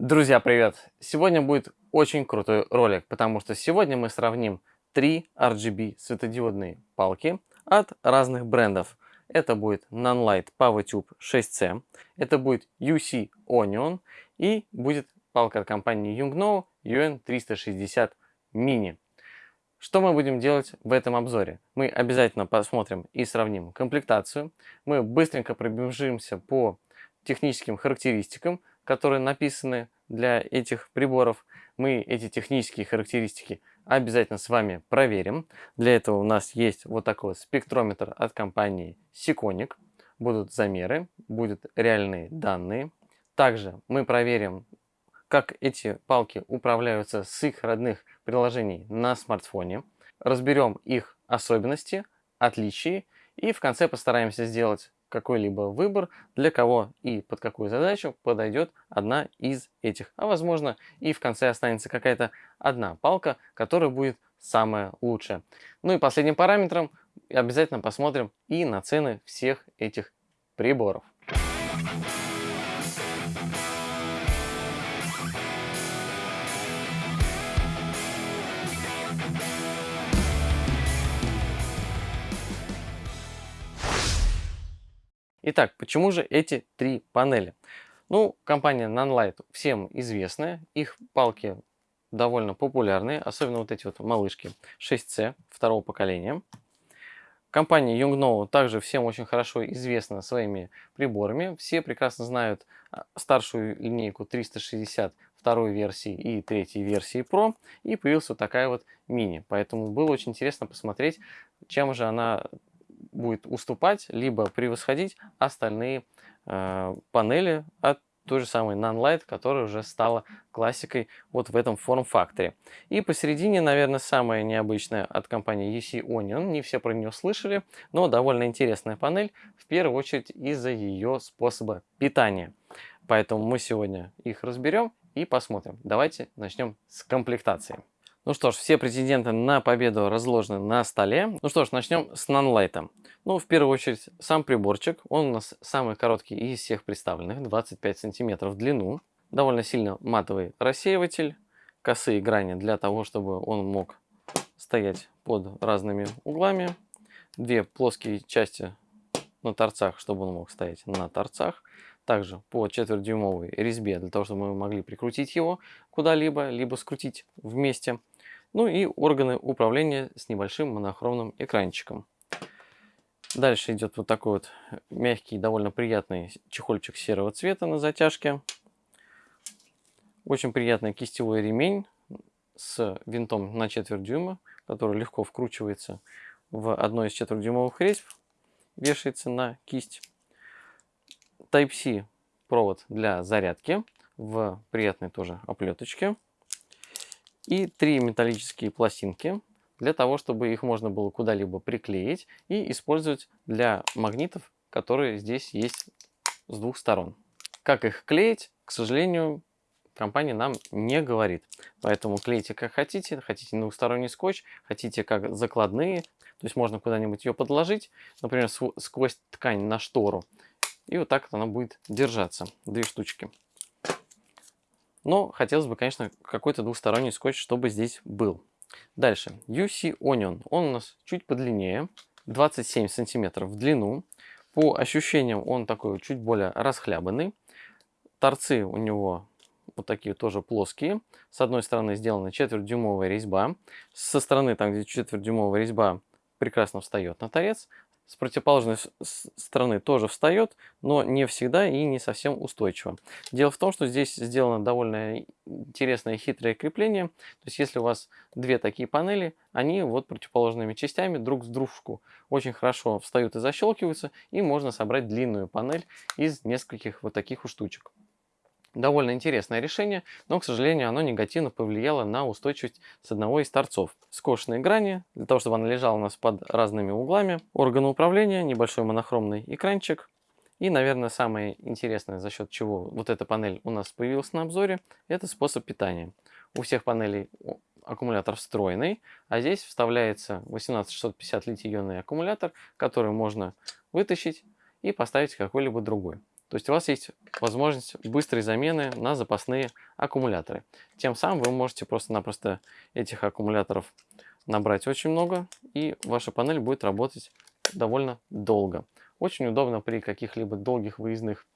Друзья, привет! Сегодня будет очень крутой ролик, потому что сегодня мы сравним три RGB светодиодные палки от разных брендов. Это будет Nanlite PowerTube 6C, это будет UC Onion и будет палка от компании Yungno UN360 Mini. Что мы будем делать в этом обзоре? Мы обязательно посмотрим и сравним комплектацию. Мы быстренько пробежимся по техническим характеристикам, которые написаны для этих приборов. Мы эти технические характеристики обязательно с вами проверим. Для этого у нас есть вот такой спектрометр от компании Siconic. Будут замеры, будут реальные данные. Также мы проверим, как эти палки управляются с их родных приложений на смартфоне. Разберем их особенности, отличия и в конце постараемся сделать какой-либо выбор, для кого и под какую задачу подойдет одна из этих. А возможно и в конце останется какая-то одна палка, которая будет самая лучшая. Ну и последним параметром обязательно посмотрим и на цены всех этих приборов. Итак, почему же эти три панели? Ну, компания Nanlite всем известная, их палки довольно популярные, особенно вот эти вот малышки 6C второго поколения. Компания Yongnuo также всем очень хорошо известна своими приборами. Все прекрасно знают а, старшую линейку 360 второй версии и третьей версии Pro. И появилась вот такая вот мини. Поэтому было очень интересно посмотреть, чем же она будет уступать, либо превосходить остальные э, панели от той же самой Nanlite, которая уже стала классикой вот в этом форм-факторе. И посередине, наверное, самая необычная от компании UC Onion. Не все про нее слышали, но довольно интересная панель, в первую очередь из-за ее способа питания. Поэтому мы сегодня их разберем и посмотрим. Давайте начнем с комплектации. Ну что ж, все претенденты на победу разложены на столе. Ну что ж, начнем с нанлайта. Ну, в первую очередь, сам приборчик. Он у нас самый короткий из всех представленных, 25 сантиметров в длину. Довольно сильно матовый рассеиватель. Косые грани для того, чтобы он мог стоять под разными углами. Две плоские части на торцах, чтобы он мог стоять на торцах. Также по четвертьдюймовой резьбе, для того, чтобы мы могли прикрутить его куда-либо, либо скрутить вместе. Ну и органы управления с небольшим монохромным экранчиком. Дальше идет вот такой вот мягкий, довольно приятный чехольчик серого цвета на затяжке. Очень приятный кистевой ремень с винтом на четверть дюйма, который легко вкручивается в одной из четвертьдюймовых резьб, вешается на кисть. Type-C провод для зарядки в приятной тоже оплеточке и три металлические пластинки для того, чтобы их можно было куда-либо приклеить и использовать для магнитов, которые здесь есть с двух сторон. Как их клеить, к сожалению, компания нам не говорит. Поэтому клейте как хотите. Хотите двухсторонний скотч, хотите как закладные. То есть можно куда-нибудь ее подложить, например, сквозь ткань на штору. И вот так она будет держаться. Две штучки. Но хотелось бы, конечно, какой-то двухсторонний скотч, чтобы здесь был. Дальше. UC Onion. Он у нас чуть подлиннее. 27 сантиметров в длину. По ощущениям он такой чуть более расхлябанный. Торцы у него вот такие тоже плоские. С одной стороны сделана четвертьдюймовая резьба. Со стороны, там где четвертьдюймовая резьба, прекрасно встает на торец с противоположной стороны тоже встает, но не всегда и не совсем устойчиво. Дело в том, что здесь сделано довольно интересное хитрое крепление. То есть если у вас две такие панели, они вот противоположными частями друг с дружку очень хорошо встают и защелкиваются, и можно собрать длинную панель из нескольких вот таких вот штучек. Довольно интересное решение, но, к сожалению, оно негативно повлияло на устойчивость с одного из торцов. Скошенные грани, для того, чтобы она лежала у нас под разными углами. Органы управления, небольшой монохромный экранчик. И, наверное, самое интересное, за счет чего вот эта панель у нас появилась на обзоре, это способ питания. У всех панелей аккумулятор встроенный, а здесь вставляется 18650 литий-ионный аккумулятор, который можно вытащить и поставить какой-либо другой. То есть у вас есть возможность быстрой замены на запасные аккумуляторы. Тем самым вы можете просто-напросто этих аккумуляторов набрать очень много, и ваша панель будет работать довольно долго. Очень удобно при каких-либо долгих выездных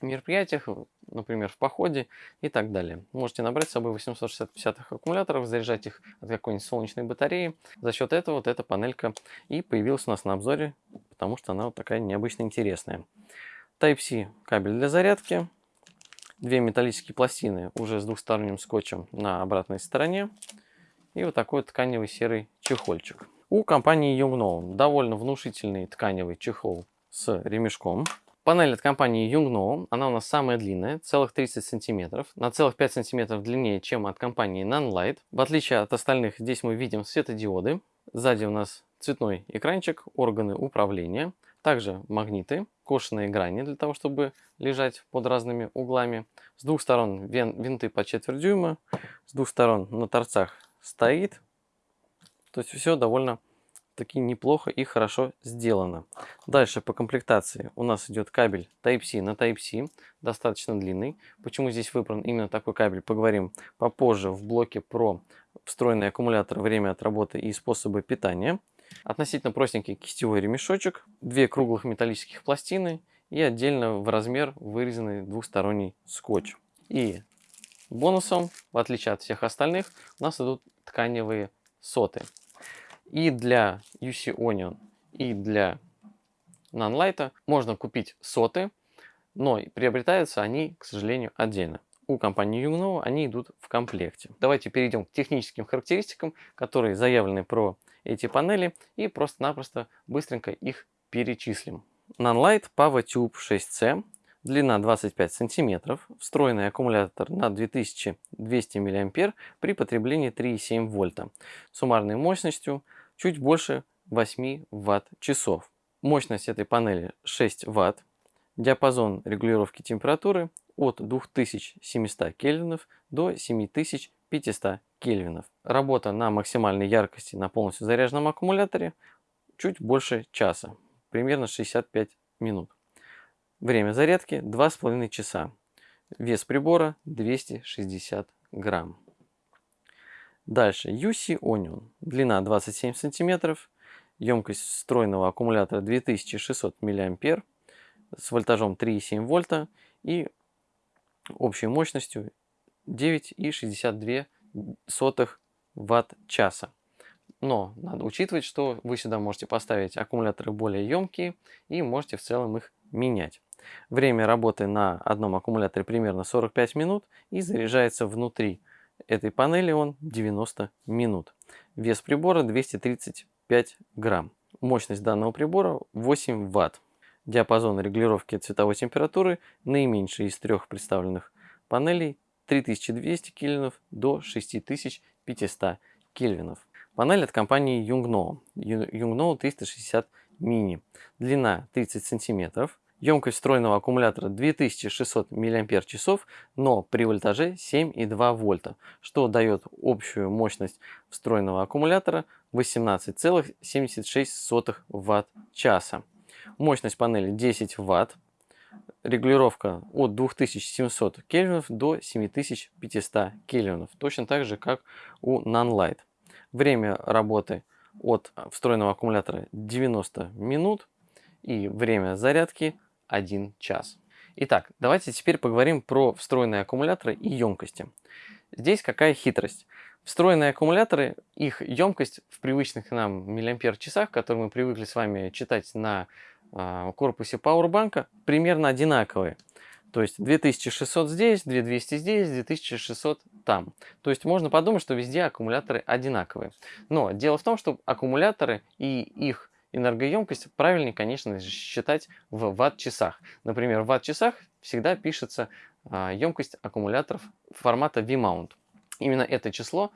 мероприятиях, например, в походе и так далее. Можете набрать с собой 860 аккумуляторов, заряжать их от какой-нибудь солнечной батареи. За счет этого вот эта панелька и появилась у нас на обзоре, потому что она вот такая необычно интересная. Type-C кабель для зарядки, две металлические пластины уже с двухсторонним скотчем на обратной стороне и вот такой тканевый серый чехольчик. У компании Yongnuo довольно внушительный тканевый чехол с ремешком. Панель от компании Yongnuo, она у нас самая длинная, целых 30 сантиметров, на целых 5 сантиметров длиннее, чем от компании Nanlite. В отличие от остальных, здесь мы видим светодиоды. Сзади у нас цветной экранчик, органы управления, также магниты, кошенные грани для того, чтобы лежать под разными углами. С двух сторон вин, винты по четверть дюйма, с двух сторон на торцах стоит. То есть все довольно таки неплохо и хорошо сделано. Дальше по комплектации у нас идет кабель Type-C на Type-C, достаточно длинный. Почему здесь выбран именно такой кабель, поговорим попозже в блоке про встроенный аккумулятор, время от работы и способы питания. Относительно простенький кистевой ремешочек, две круглых металлических пластины и отдельно в размер вырезанный двухсторонний скотч. И бонусом, в отличие от всех остальных, у нас идут тканевые соты. И для UC Onion, и для Nanlite можно купить соты, но приобретаются они, к сожалению, отдельно. У компании Yungno они идут в комплекте. Давайте перейдем к техническим характеристикам, которые заявлены про эти панели, и просто-напросто быстренько их перечислим. Nanlite PowerTube 6C, длина 25 см, встроенный аккумулятор на 2200 мА при потреблении 3,7 вольта, суммарной мощностью чуть больше 8 Вт-часов. Мощность этой панели 6 Вт. Диапазон регулировки температуры от 2700 кельвинов до 7500 кельвинов. Работа на максимальной яркости на полностью заряженном аккумуляторе чуть больше часа, примерно 65 минут. Время зарядки 2,5 часа. Вес прибора 260 грамм. Дальше UC Onion. Длина 27 сантиметров. Емкость встроенного аккумулятора 2600 мА с вольтажом 3,7 вольта и общей мощностью 9,62 ватт-часа. Но надо учитывать, что вы сюда можете поставить аккумуляторы более емкие и можете в целом их менять. Время работы на одном аккумуляторе примерно 45 минут и заряжается внутри этой панели он 90 минут. Вес прибора 235 грамм. Мощность данного прибора 8 ватт. Диапазон регулировки цветовой температуры наименьший из трех представленных панелей 3200 кельвинов до 6500 кельвинов. Панель от компании Yungno. Yungno 360 mini. Длина 30 сантиметров. Емкость встроенного аккумулятора 2600 мАч, но при вольтаже 7,2 вольта, что дает общую мощность встроенного аккумулятора 18,76 Вт-часа. Мощность панели 10 Вт. Регулировка от 2700 кельвинов до 7500 кельвинов, точно так же, как у Nanlite. Время работы от встроенного аккумулятора 90 минут и время зарядки 1 час. Итак, давайте теперь поговорим про встроенные аккумуляторы и емкости. Здесь какая хитрость? Встроенные аккумуляторы, их емкость в привычных нам миллиампер-часах, которые мы привыкли с вами читать на э, корпусе пауэрбанка, примерно одинаковые. То есть 2600 здесь, 2200 здесь, 2600 там. То есть можно подумать, что везде аккумуляторы одинаковые. Но дело в том, что аккумуляторы и их энергоемкость правильнее, конечно считать в ватт-часах. Например, в ватт-часах всегда пишется а, емкость аккумуляторов формата V-mount. Именно это число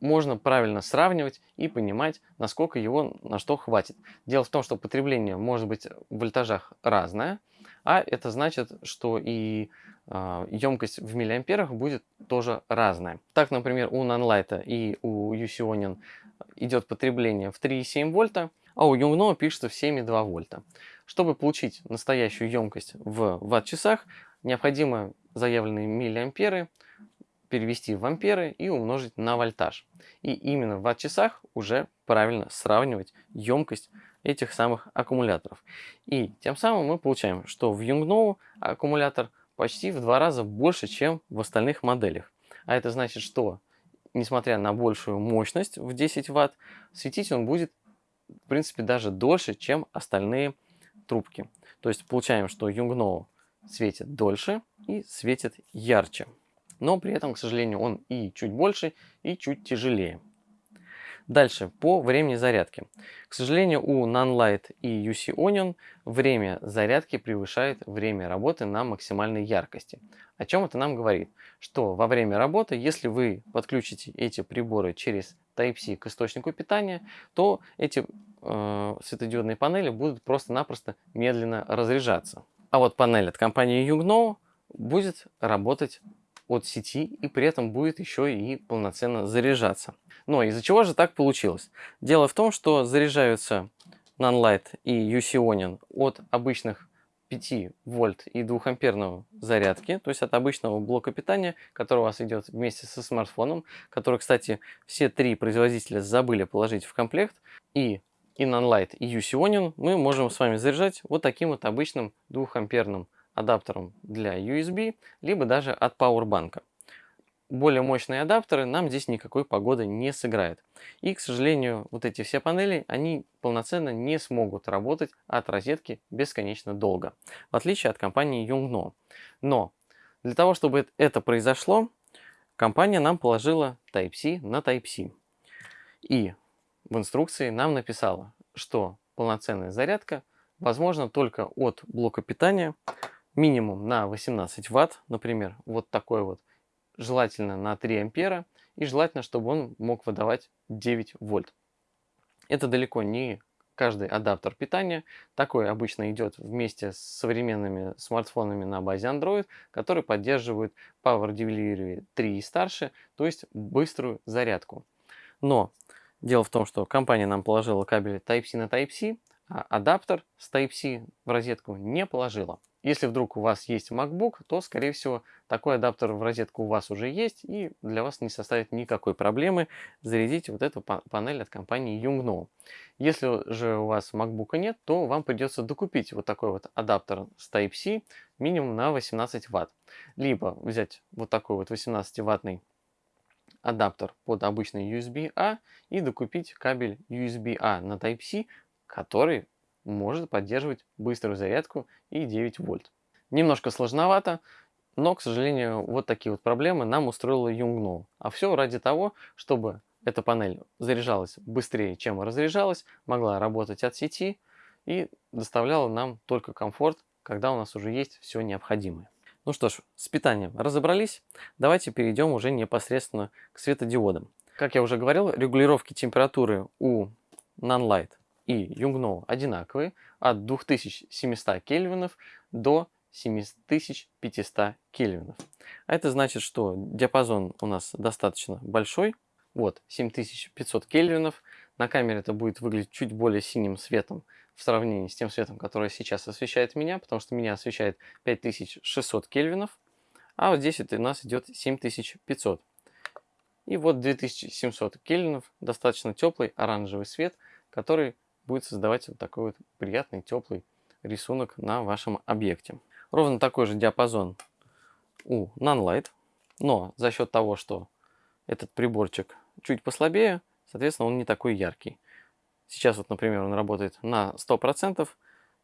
можно правильно сравнивать и понимать, насколько его на что хватит. Дело в том, что потребление может быть в вольтажах разное, а это значит, что и э, емкость в миллиамперах будет тоже разная. Так, например, у Nanlite и у Onion идет потребление в 3,7 вольта, а у Юнгно пишется в 7,2 вольта. Чтобы получить настоящую емкость в ватт-часах, необходимо заявленные миллиамперы перевести в амперы и умножить на вольтаж. И именно в ватт-часах уже правильно сравнивать емкость этих самых аккумуляторов. И тем самым мы получаем, что в Юнгноу аккумулятор почти в два раза больше, чем в остальных моделях. А это значит, что несмотря на большую мощность в 10 Вт, светить он будет в принципе даже дольше, чем остальные трубки. То есть получаем, что Юнгноу светит дольше и светит ярче. Но при этом, к сожалению, он и чуть больше, и чуть тяжелее. Дальше, по времени зарядки. К сожалению, у Nanlite и UC Onion время зарядки превышает время работы на максимальной яркости. О чем это нам говорит? Что во время работы, если вы подключите эти приборы через Type-C к источнику питания, то эти э, светодиодные панели будут просто-напросто медленно разряжаться. А вот панель от компании Yungno будет работать от сети и при этом будет еще и полноценно заряжаться. Но из-за чего же так получилось? Дело в том, что заряжаются Nanlite и UC от обычных 5 вольт и 2 амперного зарядки, то есть от обычного блока питания, который у вас идет вместе со смартфоном, который, кстати, все три производителя забыли положить в комплект, и и Nanlite, и UC мы можем с вами заряжать вот таким вот обычным 2 амперным адаптером для USB, либо даже от пауэрбанка. Более мощные адаптеры нам здесь никакой погоды не сыграет. И, к сожалению, вот эти все панели, они полноценно не смогут работать от розетки бесконечно долго, в отличие от компании Yongno. Но для того, чтобы это произошло, компания нам положила Type-C на Type-C. И в инструкции нам написала, что полноценная зарядка возможна только от блока питания минимум на 18 ватт, например, вот такой вот, желательно на 3 ампера, и желательно, чтобы он мог выдавать 9 вольт. Это далеко не каждый адаптер питания. Такой обычно идет вместе с современными смартфонами на базе Android, которые поддерживают Power Delivery 3 и старше, то есть быструю зарядку. Но дело в том, что компания нам положила кабель Type-C на Type-C, а адаптер с Type-C в розетку не положила. Если вдруг у вас есть MacBook, то, скорее всего, такой адаптер в розетку у вас уже есть, и для вас не составит никакой проблемы зарядить вот эту панель от компании Yungno. Если же у вас MacBook нет, то вам придется докупить вот такой вот адаптер с Type-C минимум на 18 Вт. Либо взять вот такой вот 18-ваттный адаптер под обычный USB-A и докупить кабель USB-A на Type-C, который может поддерживать быструю зарядку и 9 вольт. Немножко сложновато, но, к сожалению, вот такие вот проблемы нам устроила Yungno. А все ради того, чтобы эта панель заряжалась быстрее, чем разряжалась, могла работать от сети и доставляла нам только комфорт, когда у нас уже есть все необходимое. Ну что ж, с питанием разобрались. Давайте перейдем уже непосредственно к светодиодам. Как я уже говорил, регулировки температуры у Nanlite и Юнгно одинаковые от 2700 кельвинов до 7500 кельвинов. А это значит, что диапазон у нас достаточно большой. Вот, 7500 кельвинов. На камере это будет выглядеть чуть более синим светом в сравнении с тем светом, который сейчас освещает меня, потому что меня освещает 5600 кельвинов, а вот здесь это у нас идет 7500. И вот 2700 кельвинов, достаточно теплый оранжевый свет, который будет создавать вот такой вот приятный теплый рисунок на вашем объекте. Ровно такой же диапазон у Nanlite, но за счет того, что этот приборчик чуть послабее, соответственно, он не такой яркий. Сейчас вот, например, он работает на 100%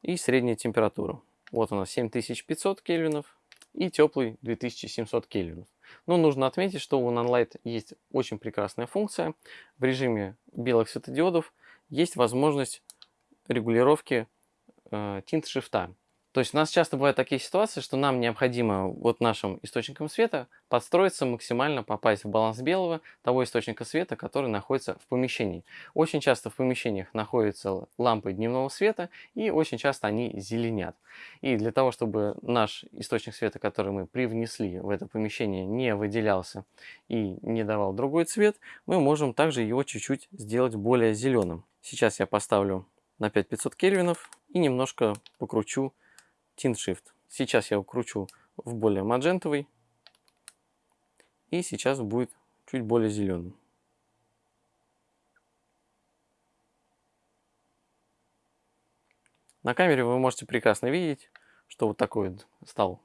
и средняя температура. Вот у нас 7500 кельвинов и теплый 2700 кельвинов. Но нужно отметить, что у Nanlite есть очень прекрасная функция. В режиме белых светодиодов есть возможность регулировки э, тинт-шрифта. То есть у нас часто бывают такие ситуации, что нам необходимо вот нашим источником света подстроиться максимально попасть в баланс белого того источника света, который находится в помещении. Очень часто в помещениях находятся лампы дневного света и очень часто они зеленят. И для того, чтобы наш источник света, который мы привнесли в это помещение, не выделялся и не давал другой цвет, мы можем также его чуть-чуть сделать более зеленым. Сейчас я поставлю на 5500 кельвинов и немножко покручу Tint Shift. Сейчас я укручу в более маджентовый. И сейчас будет чуть более зеленым. На камере вы можете прекрасно видеть, что вот такой вот стал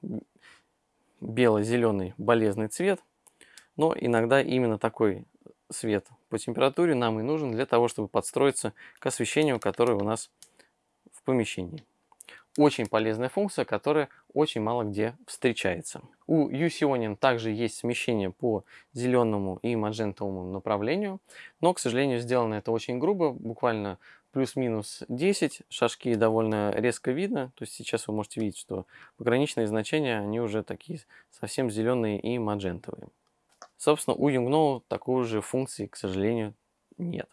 бело-зеленый болезненный цвет. Но иногда именно такой свет по температуре нам и нужен для того, чтобы подстроиться к освещению, которое у нас в помещении. Очень полезная функция, которая очень мало где встречается. У UC также есть смещение по зеленому и маджентовому направлению, но, к сожалению, сделано это очень грубо, буквально плюс-минус 10, шажки довольно резко видно, то есть сейчас вы можете видеть, что пограничные значения, они уже такие совсем зеленые и маджентовые. Собственно, у Yungno такой же функции, к сожалению, нет.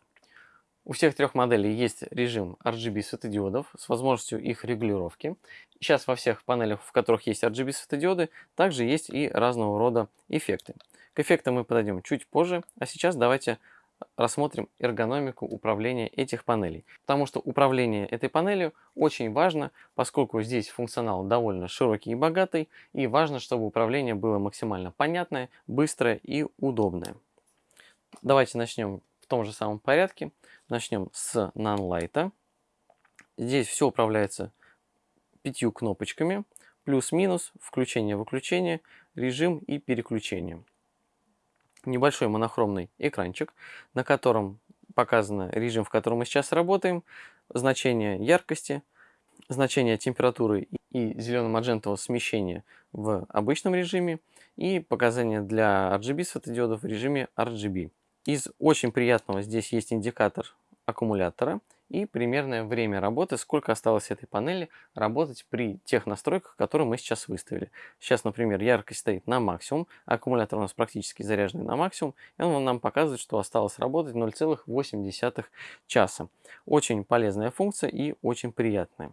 У всех трех моделей есть режим RGB светодиодов с возможностью их регулировки. Сейчас во всех панелях, в которых есть RGB светодиоды, также есть и разного рода эффекты. К эффектам мы подойдем чуть позже, а сейчас давайте рассмотрим эргономику управления этих панелей. Потому что управление этой панелью очень важно, поскольку здесь функционал довольно широкий и богатый, и важно, чтобы управление было максимально понятное, быстрое и удобное. Давайте начнем в том же самом порядке. Начнем с Nonlight. Здесь все управляется пятью кнопочками. Плюс-минус, включение-выключение, режим и переключение небольшой монохромный экранчик, на котором показано режим, в котором мы сейчас работаем, значение яркости, значение температуры и зелено-маджентового смещения в обычном режиме и показания для RGB светодиодов в режиме RGB. Из очень приятного здесь есть индикатор аккумулятора – и примерное время работы, сколько осталось этой панели работать при тех настройках, которые мы сейчас выставили. Сейчас, например, яркость стоит на максимум, аккумулятор у нас практически заряженный на максимум, и он нам показывает, что осталось работать 0,8 часа. Очень полезная функция и очень приятная.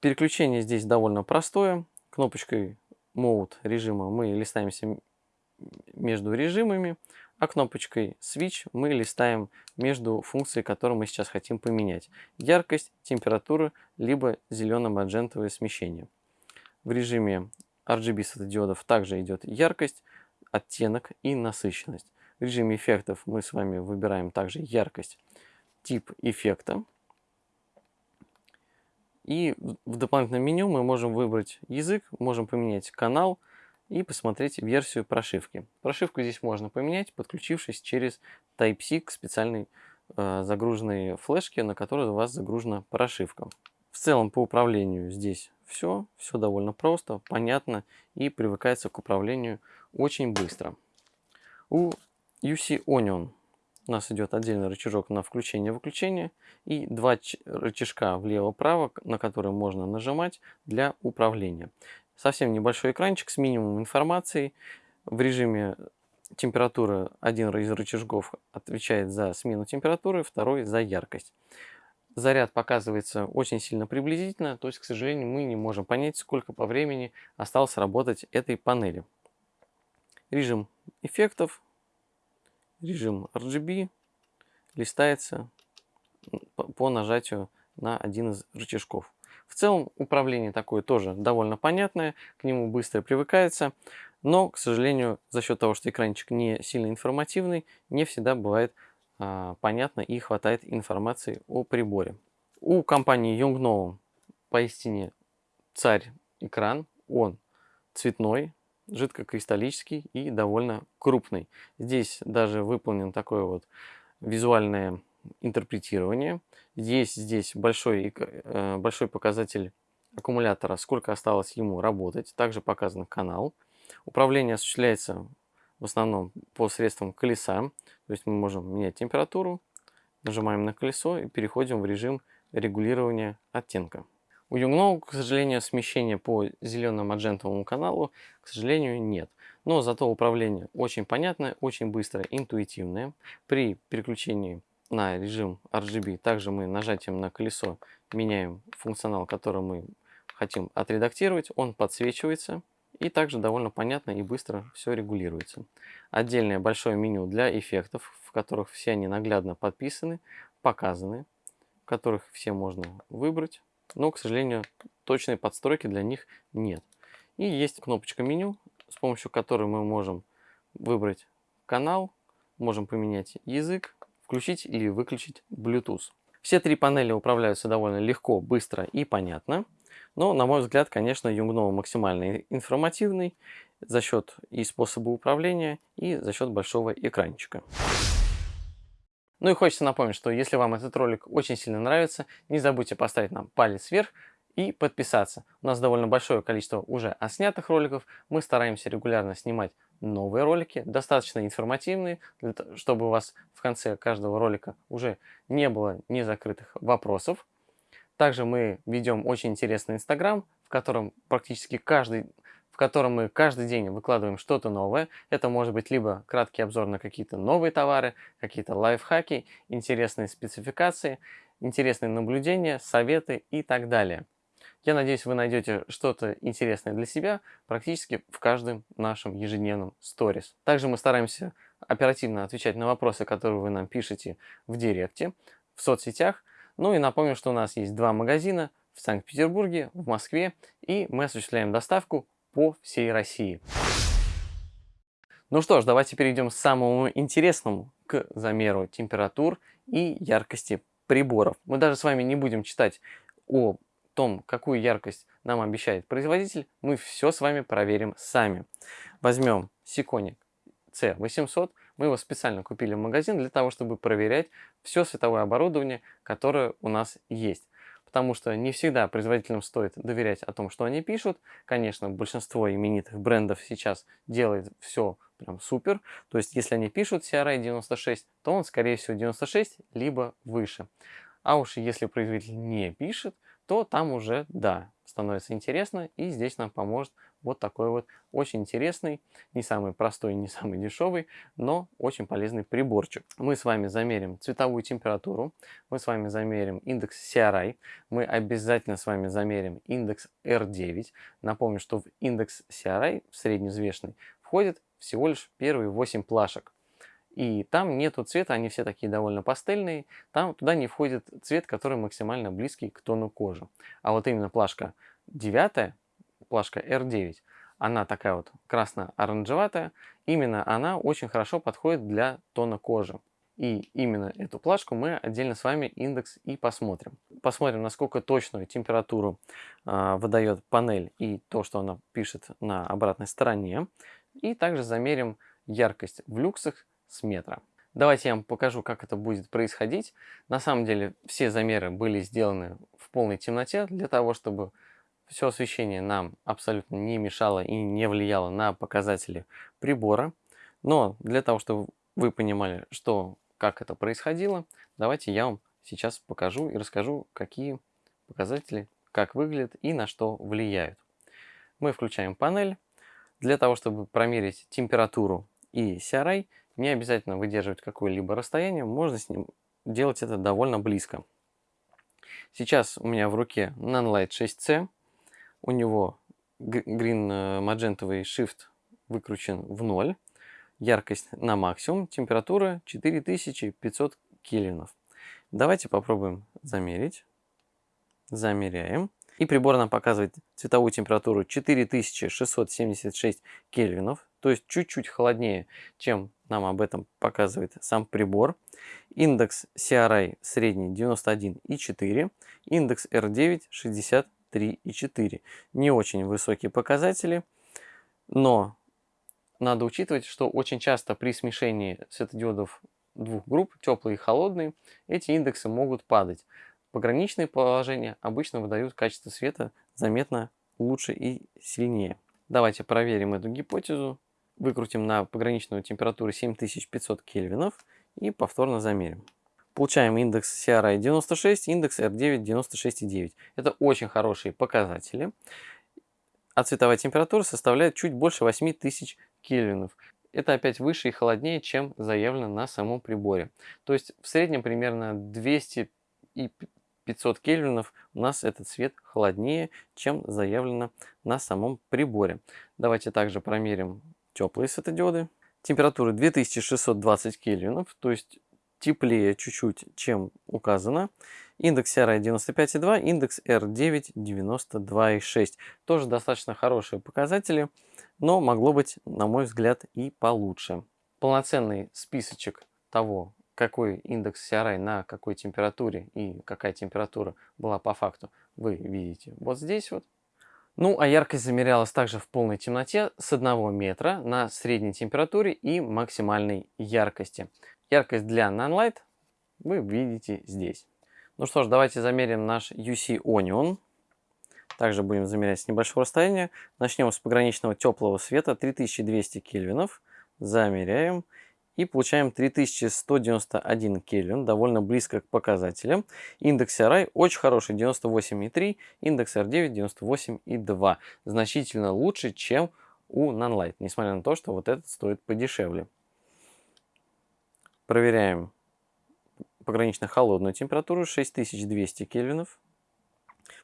Переключение здесь довольно простое. Кнопочкой Mode режима мы листаемся между режимами а кнопочкой Switch мы листаем между функцией, которую мы сейчас хотим поменять. Яркость, температура, либо зелено-маджентовое смещение. В режиме RGB светодиодов также идет яркость, оттенок и насыщенность. В режиме эффектов мы с вами выбираем также яркость, тип эффекта. И в дополнительном меню мы можем выбрать язык, можем поменять канал, и посмотреть версию прошивки. Прошивку здесь можно поменять, подключившись через Type-C к специальной э, загруженной флешке, на которой у вас загружена прошивка. В целом по управлению здесь все, все довольно просто, понятно и привыкается к управлению очень быстро. У UC Onion у нас идет отдельный рычажок на включение-выключение и два рычажка влево-право, на которые можно нажимать для управления. Совсем небольшой экранчик с минимумом информации. В режиме температуры один из рычажков отвечает за смену температуры, второй за яркость. Заряд показывается очень сильно приблизительно, то есть, к сожалению, мы не можем понять, сколько по времени осталось работать этой панели. Режим эффектов, режим RGB листается по нажатию на один из рычажков. В целом управление такое тоже довольно понятное, к нему быстро привыкается, но, к сожалению, за счет того, что экранчик не сильно информативный, не всегда бывает а, понятно и хватает информации о приборе. У компании Yongnuo поистине царь экран, он цветной, жидкокристаллический и довольно крупный. Здесь даже выполнен такое вот визуальное интерпретирование. Есть здесь большой, э, большой показатель аккумулятора, сколько осталось ему работать. Также показан канал. Управление осуществляется в основном по средствам колеса. То есть мы можем менять температуру, нажимаем на колесо и переходим в режим регулирования оттенка. У Yungno, к сожалению, смещения по зелено-маджентовому каналу, к сожалению, нет. Но зато управление очень понятное, очень быстрое, интуитивное. При переключении на режим RGB. Также мы нажатием на колесо меняем функционал, который мы хотим отредактировать. Он подсвечивается и также довольно понятно и быстро все регулируется. Отдельное большое меню для эффектов, в которых все они наглядно подписаны, показаны. которых все можно выбрать, но, к сожалению, точной подстройки для них нет. И есть кнопочка меню, с помощью которой мы можем выбрать канал, можем поменять язык, включить или выключить Bluetooth. Все три панели управляются довольно легко, быстро и понятно. Но, на мой взгляд, конечно, Юнгнова максимально информативный за счет и способа управления, и за счет большого экранчика. Ну и хочется напомнить, что если вам этот ролик очень сильно нравится, не забудьте поставить нам палец вверх и подписаться. У нас довольно большое количество уже оснятых роликов. Мы стараемся регулярно снимать новые ролики, достаточно информативные, чтобы у вас в конце каждого ролика уже не было незакрытых вопросов. Также мы ведем очень интересный инстаграм, в котором практически каждый в котором мы каждый день выкладываем что-то новое. Это может быть либо краткий обзор на какие-то новые товары, какие-то лайфхаки, интересные спецификации, интересные наблюдения, советы и так далее. Я надеюсь, вы найдете что-то интересное для себя практически в каждом нашем ежедневном сторис. Также мы стараемся оперативно отвечать на вопросы, которые вы нам пишете в директе, в соцсетях. Ну и напомню, что у нас есть два магазина в Санкт-Петербурге, в Москве, и мы осуществляем доставку по всей России. Ну что ж, давайте перейдем к самому интересному, к замеру температур и яркости приборов. Мы даже с вами не будем читать о том, какую яркость нам обещает производитель, мы все с вами проверим сами. Возьмем Сиконик C800, мы его специально купили в магазин для того, чтобы проверять все световое оборудование, которое у нас есть потому что не всегда производителям стоит доверять о том, что они пишут. Конечно, большинство именитых брендов сейчас делает все прям супер. То есть, если они пишут CRI 96, то он, скорее всего, 96, либо выше. А уж если производитель не пишет, то там уже, да, становится интересно, и здесь нам поможет вот такой вот очень интересный, не самый простой, не самый дешевый, но очень полезный приборчик. Мы с вами замерим цветовую температуру, мы с вами замерим индекс CRI, мы обязательно с вами замерим индекс R9. Напомню, что в индекс CRI, средневзвешенный, входит всего лишь первые 8 плашек. И там нету цвета, они все такие довольно пастельные. Там туда не входит цвет, который максимально близкий к тону кожи. А вот именно плашка 9, плашка R9, она такая вот красно-оранжеватая. Именно она очень хорошо подходит для тона кожи. И именно эту плашку мы отдельно с вами индекс и посмотрим. Посмотрим, насколько точную температуру э, выдает панель и то, что она пишет на обратной стороне. И также замерим яркость в люксах с метра. Давайте я вам покажу, как это будет происходить. На самом деле все замеры были сделаны в полной темноте, для того, чтобы все освещение нам абсолютно не мешало и не влияло на показатели прибора. Но для того, чтобы вы понимали, что, как это происходило, давайте я вам сейчас покажу и расскажу, какие показатели, как выглядят и на что влияют. Мы включаем панель. Для того, чтобы промерить температуру и CRI, не обязательно выдерживать какое-либо расстояние, можно с ним делать это довольно близко. Сейчас у меня в руке Nanlite 6C. У него green э, magentовый shift выкручен в ноль. Яркость на максимум. Температура 4500 кельвинов. Давайте попробуем замерить. Замеряем. И прибор нам показывает цветовую температуру 4676 кельвинов, то есть чуть-чуть холоднее, чем нам об этом показывает сам прибор. Индекс CRI средний 91,4, индекс R9 63,4. Не очень высокие показатели, но надо учитывать, что очень часто при смешении светодиодов двух групп, теплый и холодный, эти индексы могут падать. Пограничные положения обычно выдают качество света заметно лучше и сильнее. Давайте проверим эту гипотезу. Выкрутим на пограничную температуру 7500 кельвинов и повторно замерим. Получаем индекс CRI 96, индекс R9 96,9. Это очень хорошие показатели. А цветовая температура составляет чуть больше 8000 кельвинов. Это опять выше и холоднее, чем заявлено на самом приборе. То есть в среднем примерно 200 и 500 кельвинов у нас этот цвет холоднее, чем заявлено на самом приборе. Давайте также промерим теплые светодиоды. Температура 2620 кельвинов, то есть теплее чуть-чуть, чем указано. Индекс CRI 95,2, индекс R9 92,6. Тоже достаточно хорошие показатели, но могло быть, на мой взгляд, и получше. Полноценный списочек того, какой индекс CRI на какой температуре и какая температура была по факту, вы видите вот здесь вот. Ну, а яркость замерялась также в полной темноте с 1 метра на средней температуре и максимальной яркости. Яркость для Nonlight вы видите здесь. Ну что ж, давайте замерим наш UC Onion. Также будем замерять с небольшого расстояния. Начнем с пограничного теплого света 3200 кельвинов. Замеряем. И получаем 3191 кельвин, довольно близко к показателям. Индекс RI очень хороший, 98,3, индекс R9 98,2. Значительно лучше, чем у Nonlight, несмотря на то, что вот этот стоит подешевле. Проверяем погранично холодную температуру 6200 кельвинов.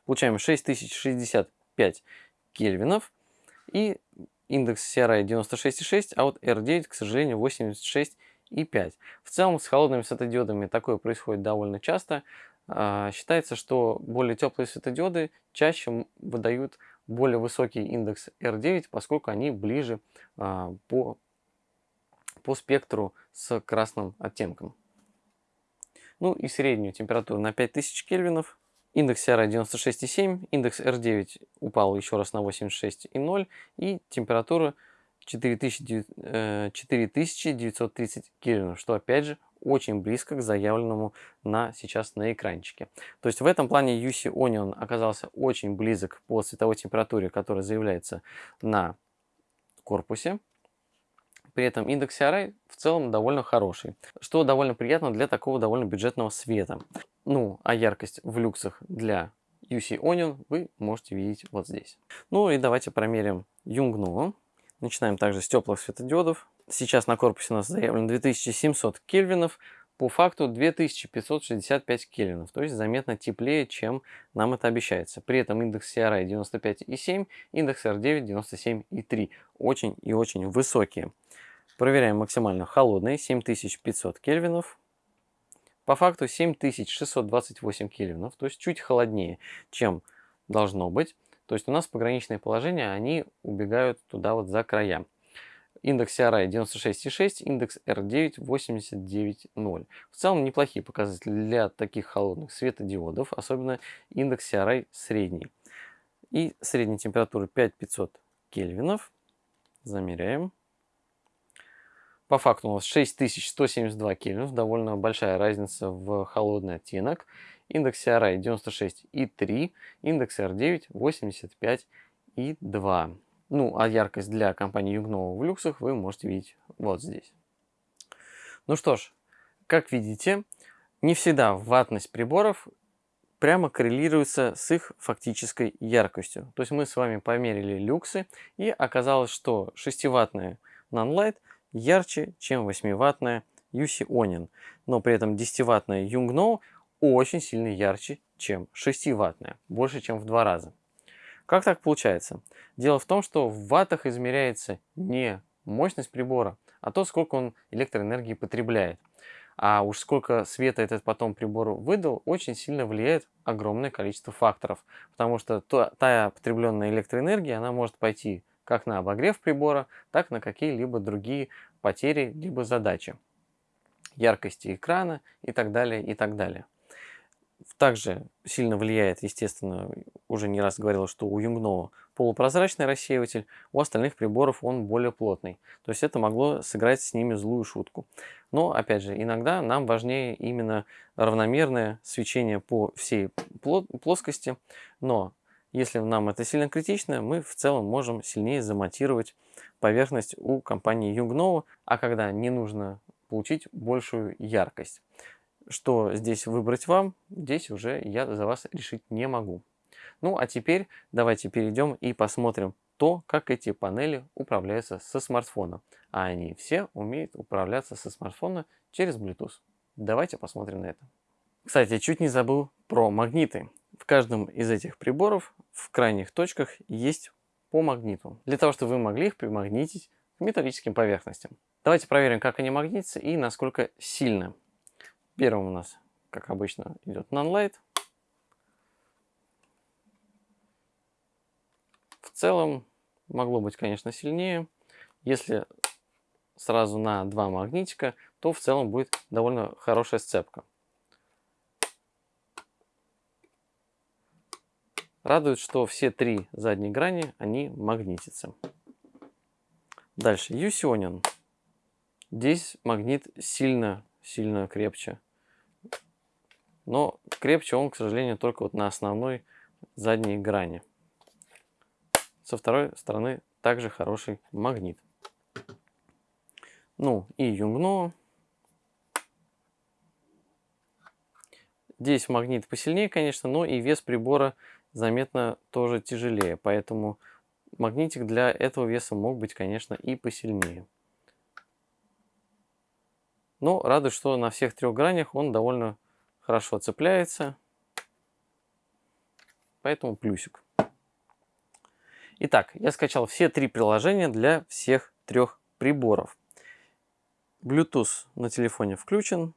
Получаем 6065 кельвинов. И индекс CRI 96,6, а вот R9, к сожалению, 86,5. В целом с холодными светодиодами такое происходит довольно часто. А, считается, что более теплые светодиоды чаще выдают более высокий индекс R9, поскольку они ближе а, по, по спектру с красным оттенком. Ну и среднюю температуру на 5000 кельвинов Индекс CRI 96,7, индекс R9 упал еще раз на 86,0 и температура 4930 э, кельвинов, что опять же очень близко к заявленному на сейчас на экранчике. То есть в этом плане UC Onion оказался очень близок по световой температуре, которая заявляется на корпусе. При этом индекс CRI в целом довольно хороший, что довольно приятно для такого довольно бюджетного света. Ну, а яркость в люксах для UC Onion вы можете видеть вот здесь. Ну и давайте промерим Yungnuo. Начинаем также с теплых светодиодов. Сейчас на корпусе у нас заявлено 2700 кельвинов, по факту 2565 кельвинов, то есть заметно теплее, чем нам это обещается. При этом индекс CRI 95,7, индекс R9 97,3. Очень и очень высокие. Проверяем максимально холодные 7500 кельвинов. По факту 7628 кельвинов, то есть чуть холоднее, чем должно быть. То есть у нас пограничные положения, они убегают туда вот за края. Индекс CRI 96,6, индекс R9 89,0. В целом неплохие показатели для таких холодных светодиодов, особенно индекс CRI средний. И средняя температура 5500 кельвинов. Замеряем. По факту у нас 6172 кельвинов, довольно большая разница в холодный оттенок. Индекс CRI 96,3, индекс R9 85,2. Ну, а яркость для компании Югнова в люксах вы можете видеть вот здесь. Ну что ж, как видите, не всегда ватность приборов прямо коррелируется с их фактической яркостью. То есть мы с вами померили люксы, и оказалось, что 6-ваттная Nonlight – ярче, чем 8-ваттная UC Onin, но при этом 10-ваттная Yungno очень сильно ярче, чем 6-ваттная, больше, чем в два раза. Как так получается? Дело в том, что в ваттах измеряется не мощность прибора, а то, сколько он электроэнергии потребляет. А уж сколько света этот потом прибор выдал, очень сильно влияет огромное количество факторов. Потому что та потребленная электроэнергия, она может пойти как на обогрев прибора, так на какие-либо другие потери либо задачи, яркости экрана и так далее, и так далее. Также сильно влияет, естественно, уже не раз говорил, что у Юнгнова полупрозрачный рассеиватель, у остальных приборов он более плотный. То есть это могло сыграть с ними злую шутку. Но, опять же, иногда нам важнее именно равномерное свечение по всей плоскости, но если нам это сильно критично, мы в целом можем сильнее замонтировать поверхность у компании Yungno, а когда не нужно получить большую яркость. Что здесь выбрать вам, здесь уже я за вас решить не могу. Ну а теперь давайте перейдем и посмотрим то, как эти панели управляются со смартфона. А они все умеют управляться со смартфона через Bluetooth. Давайте посмотрим на это. Кстати, чуть не забыл про магниты. В каждом из этих приборов в крайних точках есть по магниту, для того, чтобы вы могли их примагнитить к металлическим поверхностям. Давайте проверим, как они магнитятся и насколько сильно. Первым у нас, как обычно, идет non-light. В целом, могло быть, конечно, сильнее. Если сразу на два магнитика, то в целом будет довольно хорошая сцепка. Радует, что все три задние грани, они магнитятся. Дальше, юсионин. Здесь магнит сильно, сильно крепче. Но крепче он, к сожалению, только вот на основной задней грани. Со второй стороны также хороший магнит. Ну и юнгно. Здесь магнит посильнее, конечно, но и вес прибора заметно тоже тяжелее. Поэтому магнитик для этого веса мог быть, конечно, и посильнее. Но радует, что на всех трех гранях он довольно хорошо цепляется. Поэтому плюсик. Итак, я скачал все три приложения для всех трех приборов. Bluetooth на телефоне включен.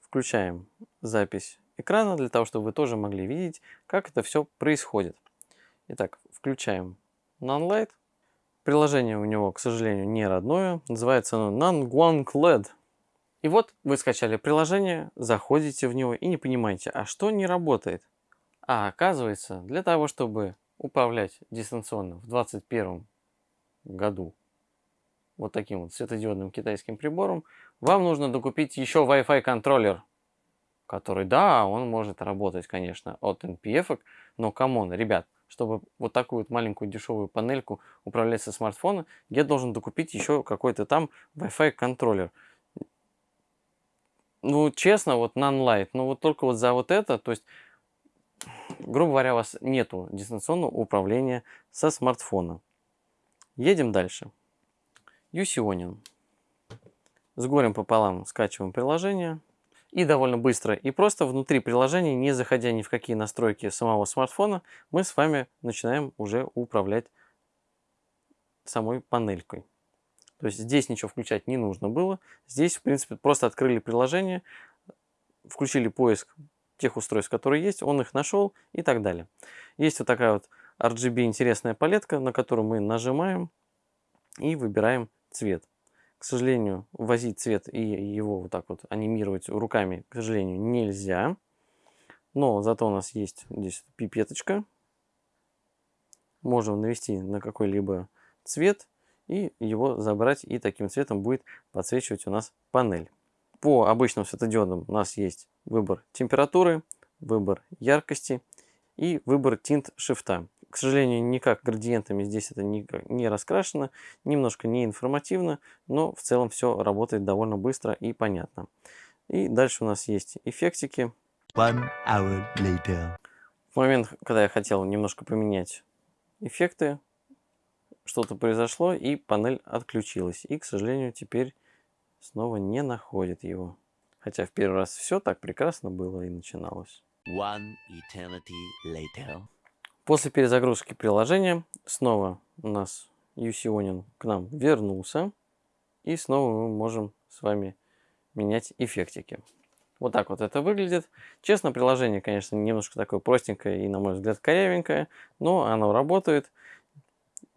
Включаем запись экрана для того, чтобы вы тоже могли видеть, как это все происходит. Итак, включаем NaNoLight. Приложение у него, к сожалению, не родное. Называется оно NaNGuanCLED. И вот вы скачали приложение, заходите в него и не понимаете, а что не работает. А оказывается, для того, чтобы управлять дистанционно в 2021 году вот таким вот светодиодным китайским прибором, вам нужно докупить еще Wi-Fi контроллер который, да, он может работать, конечно, от NPF, но come on, ребят, чтобы вот такую вот маленькую дешевую панельку управлять со смартфона, я должен докупить еще какой-то там Wi-Fi контроллер. Ну, честно, вот non-light, ну вот только вот за вот это, то есть, грубо говоря, у вас нету дистанционного управления со смартфона. Едем дальше. Юсионин. С горем пополам скачиваем приложение и довольно быстро и просто внутри приложения, не заходя ни в какие настройки самого смартфона, мы с вами начинаем уже управлять самой панелькой. То есть здесь ничего включать не нужно было. Здесь, в принципе, просто открыли приложение, включили поиск тех устройств, которые есть, он их нашел и так далее. Есть вот такая вот RGB интересная палетка, на которую мы нажимаем и выбираем цвет. К сожалению, возить цвет и его вот так вот анимировать руками, к сожалению, нельзя. Но зато у нас есть здесь пипеточка. Можем навести на какой-либо цвет и его забрать. И таким цветом будет подсвечивать у нас панель. По обычным светодиодам у нас есть выбор температуры, выбор яркости и выбор тинт шрифта. К сожалению, никак градиентами здесь это не, не раскрашено, немножко не информативно, но в целом все работает довольно быстро и понятно. И дальше у нас есть эффектики. One hour later. В момент, когда я хотел немножко поменять эффекты, что-то произошло и панель отключилась. И, к сожалению, теперь снова не находит его. Хотя в первый раз все так прекрасно было и начиналось. One eternity later. После перезагрузки приложения снова у нас Юсионин к нам вернулся. И снова мы можем с вами менять эффектики. Вот так вот это выглядит. Честно, приложение, конечно, немножко такое простенькое и, на мой взгляд, корявенькое, но оно работает.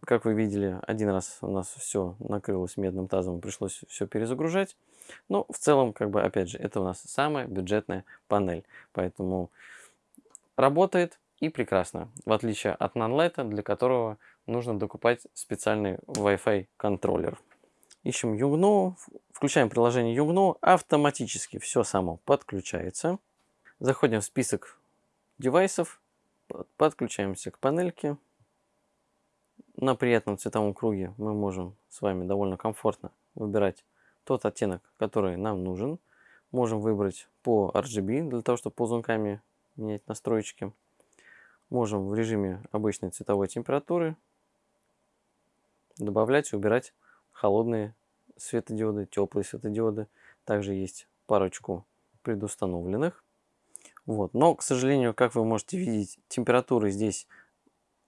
Как вы видели, один раз у нас все накрылось медным тазом, пришлось все перезагружать. Но в целом, как бы, опять же, это у нас самая бюджетная панель. Поэтому работает, и прекрасно, в отличие от нанлайта, для которого нужно докупать специальный Wi-Fi контроллер. Ищем Югну, включаем приложение Югну, автоматически все само подключается. Заходим в список девайсов, подключаемся к панельке. На приятном цветовом круге мы можем с вами довольно комфортно выбирать тот оттенок, который нам нужен. Можем выбрать по RGB, для того, чтобы ползунками менять настройки. Можем в режиме обычной цветовой температуры добавлять и убирать холодные светодиоды, теплые светодиоды. Также есть парочку предустановленных. Вот. Но, к сожалению, как вы можете видеть, температуры здесь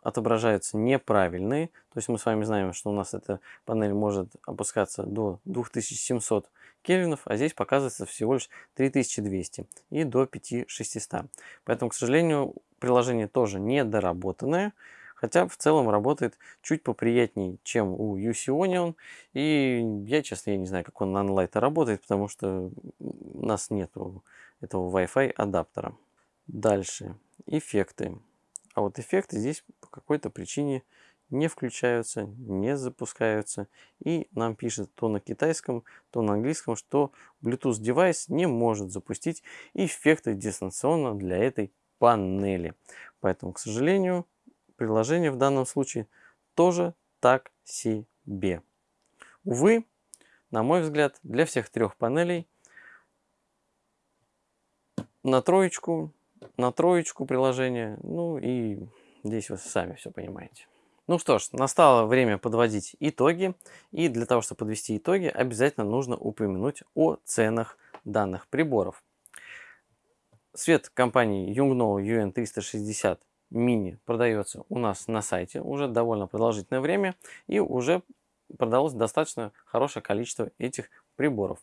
отображаются неправильные. То есть мы с вами знаем, что у нас эта панель может опускаться до 2700 кельвинов, а здесь показывается всего лишь 3200 и до 5600. Поэтому, к сожалению, приложение тоже недоработанное. Хотя в целом работает чуть поприятнее, чем у UC Onion. И я, честно, я не знаю, как он на Nlight работает, потому что у нас нету этого Wi-Fi адаптера. Дальше. Эффекты. А вот эффекты здесь по какой-то причине не включаются, не запускаются. И нам пишет то на китайском, то на английском, что Bluetooth девайс не может запустить эффекты дистанционно для этой панели. Поэтому, к сожалению, приложение в данном случае тоже так себе. Увы, на мой взгляд, для всех трех панелей на троечку, на троечку приложение, ну и здесь вы сами все понимаете. Ну что ж, настало время подводить итоги. И для того, чтобы подвести итоги, обязательно нужно упомянуть о ценах данных приборов. Свет компании Yungno UN360 мини продается у нас на сайте уже довольно продолжительное время и уже продалось достаточно хорошее количество этих приборов.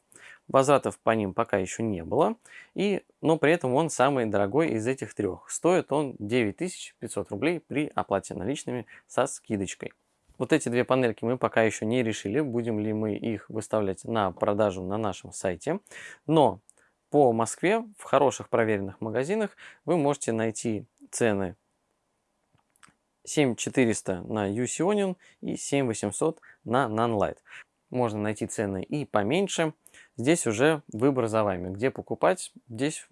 Возвратов по ним пока еще не было, и, но при этом он самый дорогой из этих трех. Стоит он 9500 рублей при оплате наличными со скидочкой. Вот эти две панельки мы пока еще не решили, будем ли мы их выставлять на продажу на нашем сайте. Но по Москве в хороших проверенных магазинах вы можете найти цены 7400 на UC и 7800 на Nanlite. Можно найти цены и поменьше. Здесь уже выбор за вами. Где покупать, здесь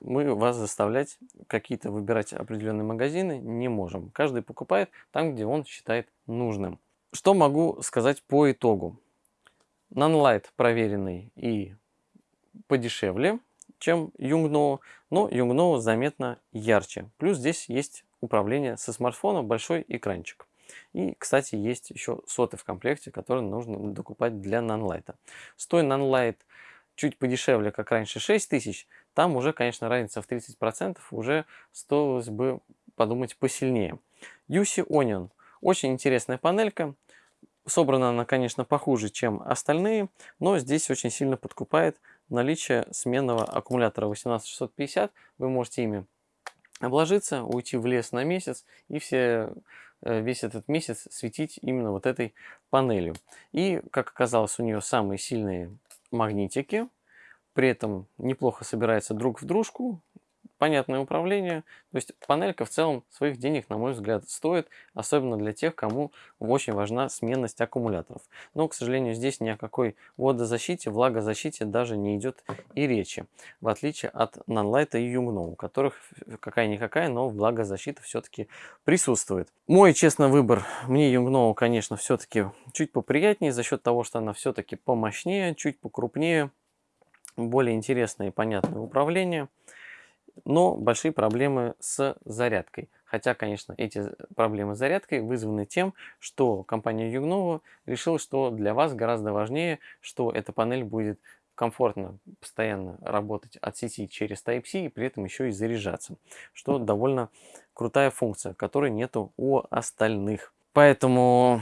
мы вас заставлять какие-то выбирать определенные магазины не можем. Каждый покупает там, где он считает нужным. Что могу сказать по итогу? Nanlite проверенный и подешевле, чем Yungno, но Yungno заметно ярче. Плюс здесь есть управления со смартфона, большой экранчик. И, кстати, есть еще соты в комплекте, которые нужно докупать для нанлайта. Стоит нанлайт чуть подешевле, как раньше 6000, там уже, конечно, разница в 30%, уже стоилось бы подумать посильнее. UC Onion. Очень интересная панелька. Собрана она, конечно, похуже, чем остальные, но здесь очень сильно подкупает наличие сменного аккумулятора 18650. Вы можете ими обложиться, уйти в лес на месяц и все, весь этот месяц светить именно вот этой панелью. И, как оказалось, у нее самые сильные магнитики, при этом неплохо собирается друг в дружку, понятное управление. То есть панелька в целом своих денег, на мой взгляд, стоит, особенно для тех, кому очень важна сменность аккумуляторов. Но, к сожалению, здесь ни о какой водозащите, влагозащите даже не идет и речи, в отличие от Nanlite и Yungno, у которых какая-никакая, но влагозащита все-таки присутствует. Мой честный выбор, мне Yungno, конечно, все-таки чуть поприятнее за счет того, что она все-таки помощнее, чуть покрупнее, более интересное и понятное управление но большие проблемы с зарядкой. Хотя, конечно, эти проблемы с зарядкой вызваны тем, что компания Югнова решила, что для вас гораздо важнее, что эта панель будет комфортно постоянно работать от сети через Type-C и при этом еще и заряжаться, что довольно крутая функция, которой нету у остальных. Поэтому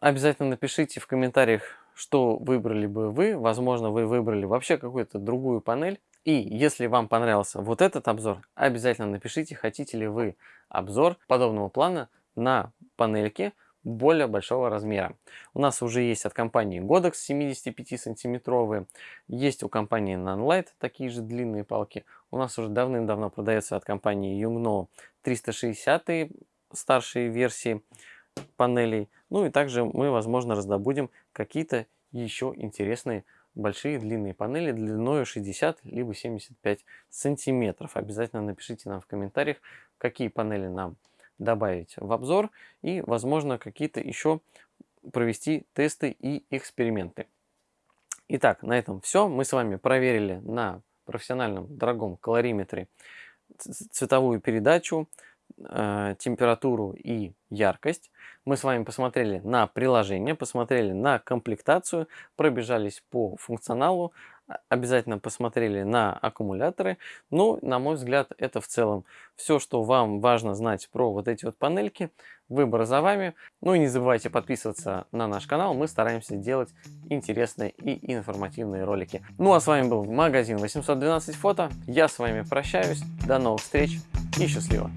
обязательно напишите в комментариях, что выбрали бы вы. Возможно, вы выбрали вообще какую-то другую панель, и если вам понравился вот этот обзор, обязательно напишите, хотите ли вы обзор подобного плана на панельке более большого размера. У нас уже есть от компании Godox 75 сантиметровые, есть у компании Nanlite такие же длинные палки. У нас уже давным-давно продается от компании Yungno 360 старшие версии панелей. Ну и также мы, возможно, раздобудем какие-то еще интересные большие длинные панели длиной 60 либо 75 сантиметров. Обязательно напишите нам в комментариях, какие панели нам добавить в обзор и, возможно, какие-то еще провести тесты и эксперименты. Итак, на этом все. Мы с вами проверили на профессиональном дорогом калориметре цветовую передачу, температуру и яркость. Мы с вами посмотрели на приложение, посмотрели на комплектацию, пробежались по функционалу, обязательно посмотрели на аккумуляторы. Ну, на мой взгляд, это в целом все, что вам важно знать про вот эти вот панельки. Выбор за вами. Ну и не забывайте подписываться на наш канал. Мы стараемся делать интересные и информативные ролики. Ну а с вами был магазин 812 фото. Я с вами прощаюсь. До новых встреч и счастливо!